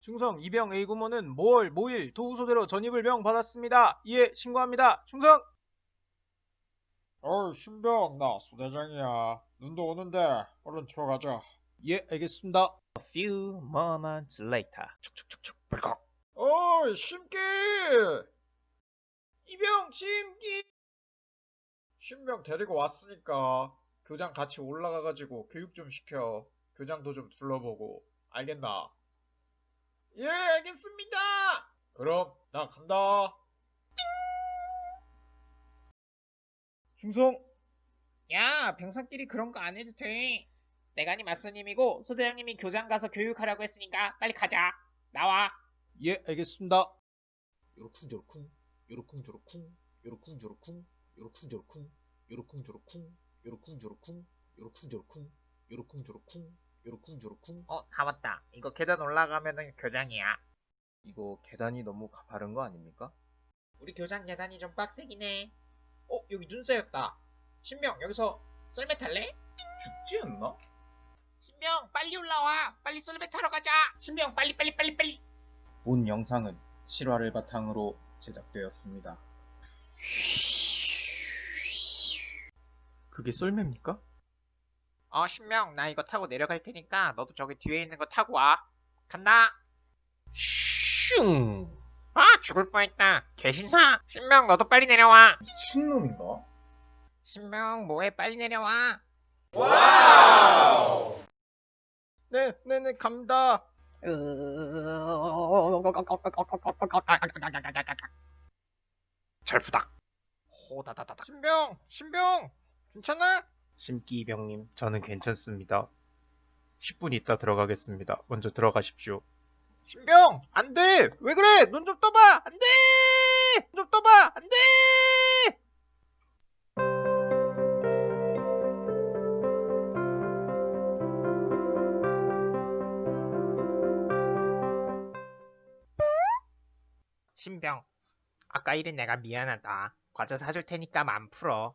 충성 이병 A 구모는 모월 모일 도우소대로 전입을 명 받았습니다. 이에 신고합니다. 충성! 어이 신병 나 소대장이야. 눈도 오는데 얼른 들어가자. 예 알겠습니다. A few moments later. 축축축축 벌컥. 어이 심기! 이병 심기! 신병 데리고 왔으니까 교장 같이 올라가가지고 교육 좀 시켜 교장도 좀 둘러보고 알겠나 예 알겠습니다 그럼 나 간다 충성! 야, 병사끼리 그런 거 안 해도 돼. 내가니 맞선님이고 소대장님이 교장 가서 교육하라고 했으니까 빨리 가자. 나와. 예, 알겠습니다. 요로쿵조로쿵 요로쿵조로쿵 요로쿵조로쿵 요로쿵조로쿵 요로쿵조로쿵 요로쿵조로쿵 요로쿵조로쿵 요로쿵조로쿵 요로쿵조로쿵 어, 다 왔다. 이거 계단 올라가면은 교장이야. 이거 계단이 너무 가파른 거 아닙니까? 우리 교장 계단이 좀 빡세긴 해. 어, 여기 눈 쌓였다. 신명, 여기서 썰매 탈래? 죽지 않나? 신명, 빨리 올라와. 빨리 썰매 타러 가자. 신명, 빨리 빨리 빨리 빨리. 본 영상은 실화를 바탕으로 제작되었습니다. 그게 썰매입니까? 어, 신명, 나 이거 타고 내려갈 테니까 너도 저기 뒤에 있는 거 타고 와. 간다. 슝! 아, 죽을 뻔했다. 개신사. 신명, 너도 빨리 내려와. 미친놈인가? 신명, 뭐해? 빨리 내려와. 네, 네 네, 갑니다. 절부닥. 호다다다닥. 신병 신병 괜찮아? 심기 이병님, 저는 괜찮습니다. 10분 있다 들어가겠습니다. 먼저 들어가십시오. 신병 안 돼 왜 그래 눈 좀 떠봐 안 돼 눈 좀 떠봐 안 돼 신병. 아까 일은 내가 미안하다. 과자 사줄 테니까 맘 풀어.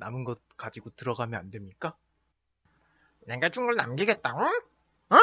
남은 것 가지고 들어가면 안 됩니까? 내가 준 걸 남기겠다고? 어?